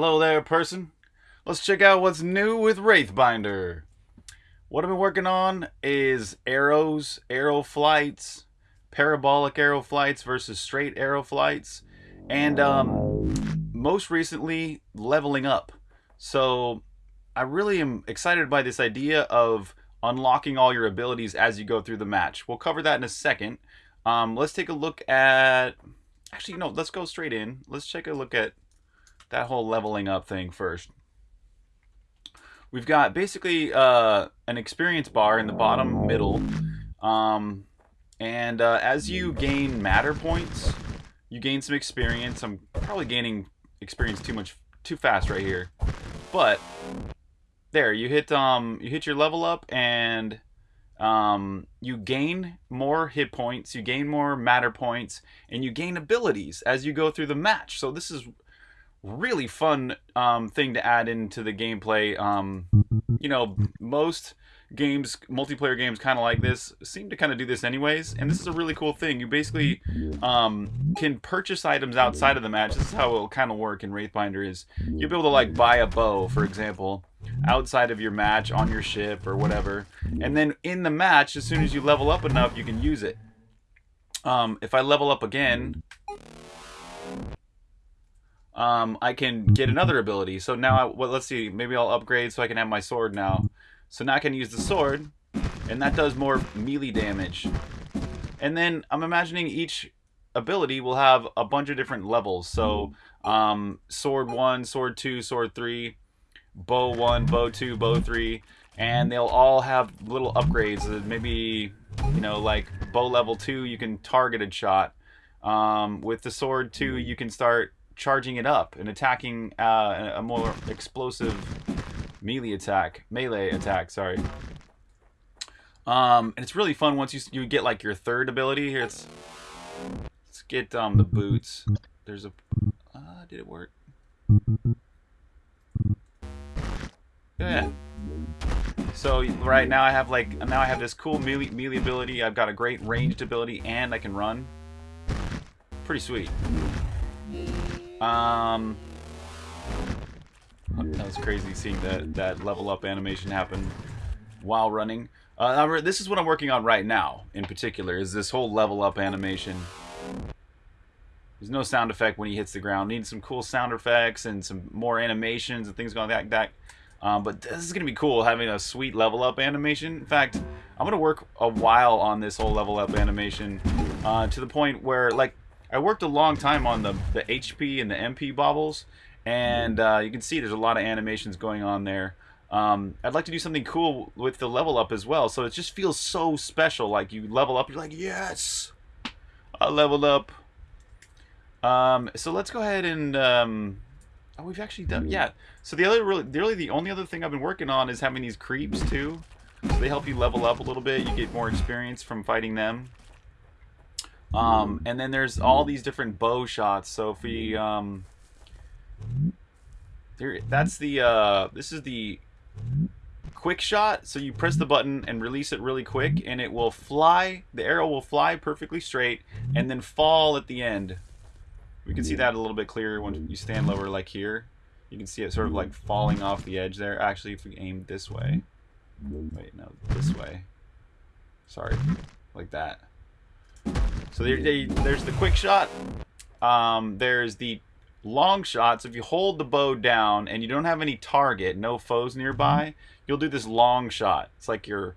Hello there, person. Let's check out what's new with Wraithbinder. What I've been working on is arrows, arrow flights, parabolic arrow flights versus straight arrow flights, and um, most recently, leveling up. So I really am excited by this idea of unlocking all your abilities as you go through the match. We'll cover that in a second. Um, let's take a look at... Actually, no, let's go straight in. Let's take a look at that whole leveling up thing first. We've got basically uh, an experience bar in the bottom middle. Um, and uh, as you gain matter points, you gain some experience. I'm probably gaining experience too much, too fast right here. But there, you hit um, you hit your level up, and um, you gain more hit points, you gain more matter points, and you gain abilities as you go through the match. So this is really fun um, thing to add into the gameplay. Um, you know, most games, multiplayer games kind of like this, seem to kind of do this anyways. And this is a really cool thing. You basically um, can purchase items outside of the match. This is how it'll kind of work in Wraithbinder is you'll be able to like buy a bow, for example, outside of your match on your ship or whatever. And then in the match, as soon as you level up enough, you can use it. Um, if I level up again, um, I can get another ability. So now, I, well, let's see, maybe I'll upgrade so I can have my sword now. So now I can use the sword, and that does more melee damage. And then I'm imagining each ability will have a bunch of different levels. So um, sword 1, sword 2, sword 3, bow 1, bow 2, bow 3, and they'll all have little upgrades. Uh, maybe, you know, like bow level 2, you can targeted shot. Um, with the sword 2, you can start charging it up and attacking uh, a more explosive melee attack, melee attack, sorry. Um, and it's really fun once you you get like your third ability. Here, it's let's get um the boots. There's a uh, did it work? Yeah. So right now I have like now I have this cool melee, melee ability. I've got a great ranged ability, and I can run. Pretty sweet. Um, that was crazy seeing that that level up animation happen while running. Uh, this is what I'm working on right now, in particular, is this whole level up animation. There's no sound effect when he hits the ground. Need some cool sound effects and some more animations and things going like that. Um, but this is going to be cool, having a sweet level up animation. In fact, I'm going to work a while on this whole level up animation uh, to the point where, like, I worked a long time on the, the HP and the MP baubles, and uh, you can see there's a lot of animations going on there. Um, I'd like to do something cool with the level up as well, so it just feels so special. Like you level up, you're like, yes, I leveled up. Um, so let's go ahead and um, oh, we've actually done yeah. So the other really, really the only other thing I've been working on is having these creeps too. So they help you level up a little bit. You get more experience from fighting them. Um, and then there's all these different bow shots. So if we, um, there, that's the, uh, this is the quick shot. So you press the button and release it really quick and it will fly, the arrow will fly perfectly straight and then fall at the end. We can see that a little bit clearer when you stand lower like here. You can see it sort of like falling off the edge there. Actually, if we aim this way. Wait, no, this way. Sorry. Like that. So there, there's the quick shot. Um, there's the long shot. So if you hold the bow down and you don't have any target, no foes nearby, you'll do this long shot. It's like you're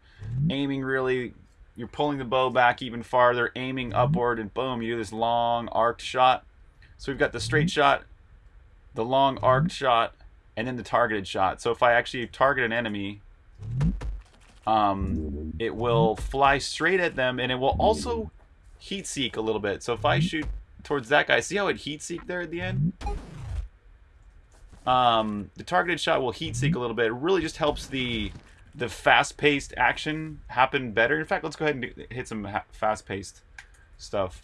aiming really, you're pulling the bow back even farther, aiming upward, and boom, you do this long arced shot. So we've got the straight shot, the long arced shot, and then the targeted shot. So if I actually target an enemy, um, it will fly straight at them, and it will also heat seek a little bit. So if I mm-hmm. shoot towards that guy, see how it heat seek there at the end? Um, the targeted shot will heat seek a little bit. It really just helps the the fast-paced action happen better. In fact, let's go ahead and hit some fast-paced stuff.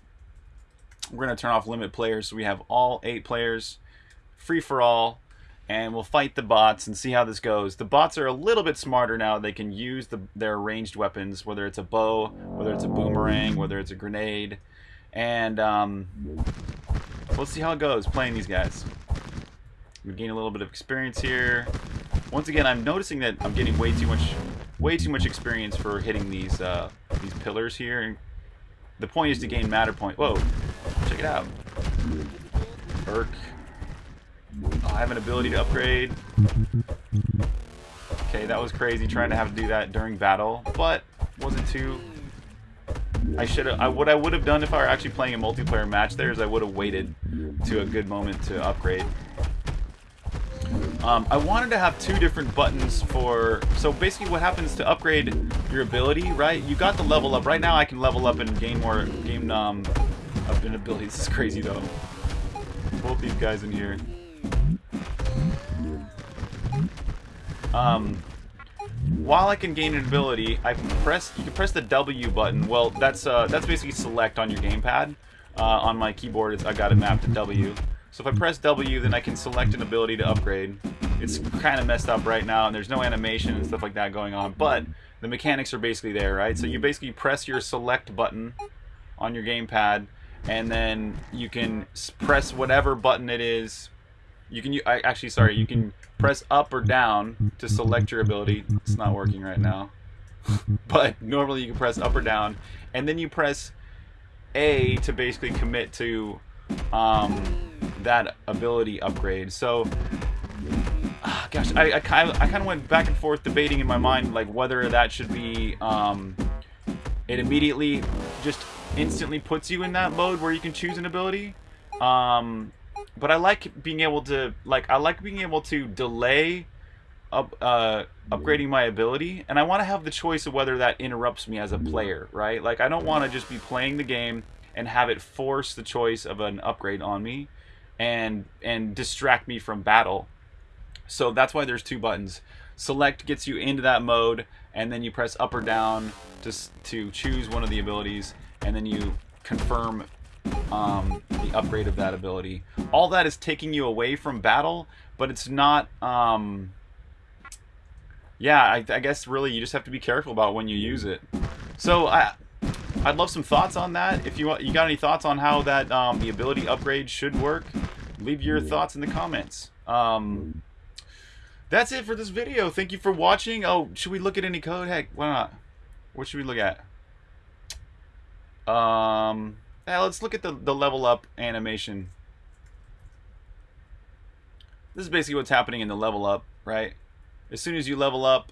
We're going to turn off limit players so we have all eight players free for all and we'll fight the bots and see how this goes. The bots are a little bit smarter now. They can use the, their ranged weapons, whether it's a bow, whether it's a boomerang, whether it's a grenade. And um, let's see how it goes playing these guys. I'm gain a little bit of experience here. Once again, I'm noticing that I'm getting way too much, way too much experience for hitting these uh, these pillars here. And the point is to gain matter point. Whoa, check it out. Burk. Oh, I have an ability to upgrade. Okay, that was crazy trying to have to do that during battle, but wasn't too. I should have. I, what I would have done if I were actually playing a multiplayer match there is I would have waited to a good moment to upgrade. Um, I wanted to have two different buttons for... So basically what happens to upgrade your ability, right? You got the level up. Right now I can level up and gain more... Gain, um, up in ability. This is crazy though. Both these guys in here. Um, while I can gain an ability, I press. You can press the W button. Well, that's uh, that's basically select on your gamepad. Uh, on my keyboard, I got it mapped to W. So if I press W, then I can select an ability to upgrade. It's kind of messed up right now, and there's no animation and stuff like that going on, but the mechanics are basically there, right? So you basically press your select button on your gamepad, and then you can press whatever button it is. You can I, actually, sorry, you can press up or down to select your ability. It's not working right now, but normally you can press up or down, and then you press A to basically commit to um, that ability upgrade. So, uh, gosh, I, I kind of I kind of went back and forth debating in my mind like whether that should be um, it immediately just instantly puts you in that mode where you can choose an ability. Um, but I like being able to like I like being able to delay up, uh, upgrading my ability, and I want to have the choice of whether that interrupts me as a player, right? Like I don't want to just be playing the game and have it force the choice of an upgrade on me and and distract me from battle. So that's why there's two buttons. Select gets you into that mode, and then you press up or down to, to choose one of the abilities, and then you confirm um, the upgrade of that ability. All that is taking you away from battle, but it's not... Um, yeah, I, I guess really you just have to be careful about when you use it. So I, I'd love some thoughts on that. If you want, you got any thoughts on how that um, the ability upgrade should work, leave your thoughts in the comments. Um, that's it for this video. Thank you for watching. Oh, should we look at any code? Heck, why not? What should we look at? Um, yeah, let's look at the, the level up animation. This is basically what's happening in the level up, right? As soon as you level up,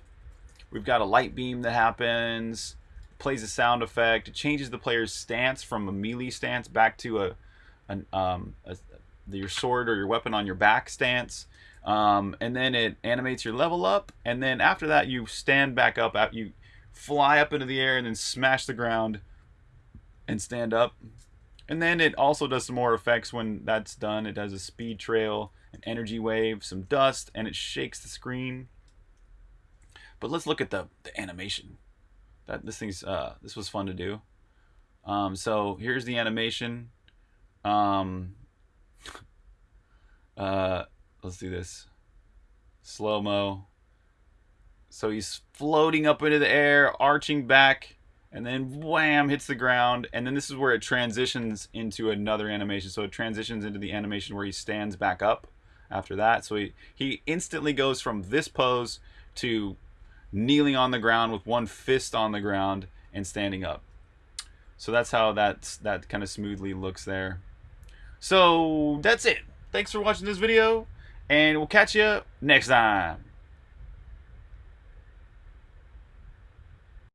we've got a light beam that happens plays a sound effect. It changes the player's stance from a melee stance back to a, an, um, a your sword or your weapon on your back stance. Um, and then it animates your level up. And then after that, you stand back up. You fly up into the air and then smash the ground and stand up. And then it also does some more effects when that's done. It does a speed trail, an energy wave, some dust, and it shakes the screen. But let's look at the, the animation that this thing's uh, this was fun to do. Um, so here's the animation. Um, uh, let's do this. Slow mo. So he's floating up into the air, arching back, and then wham hits the ground. And then this is where it transitions into another animation. So it transitions into the animation where he stands back up after that. So he, he instantly goes from this pose to kneeling on the ground with one fist on the ground and standing up. So that's how that's, that kind of smoothly looks there. So that's it. Thanks for watching this video, and we'll catch you next time.